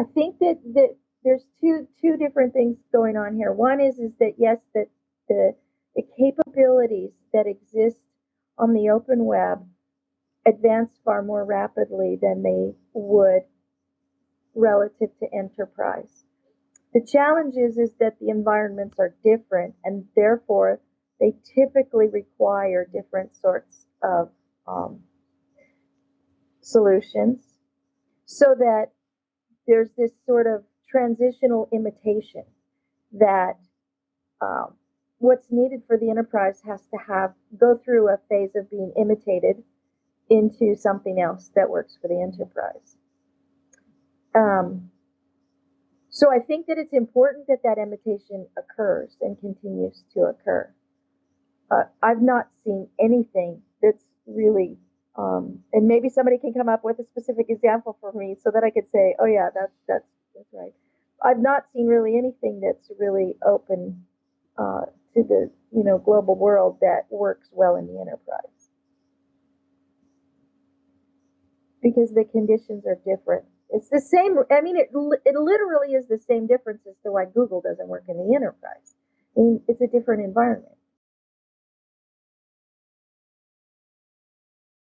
I think that that there's two two different things going on here. One is is that yes, that the the capabilities that exist on the open web advance far more rapidly than they would relative to enterprise. The challenge is, is that the environments are different and therefore they typically require different sorts of um, solutions so that there's this sort of transitional imitation that um, what's needed for the enterprise has to have go through a phase of being imitated into something else that works for the enterprise. Um, so I think that it's important that that imitation occurs and continues to occur. Uh, I've not seen anything that's really, um, and maybe somebody can come up with a specific example for me so that I could say, oh yeah, that's that's that's right. I've not seen really anything that's really open uh, to the you know global world that works well in the enterprise because the conditions are different. It's the same. I mean, it it literally is the same difference as to why Google doesn't work in the enterprise. I mean, it's a different environment.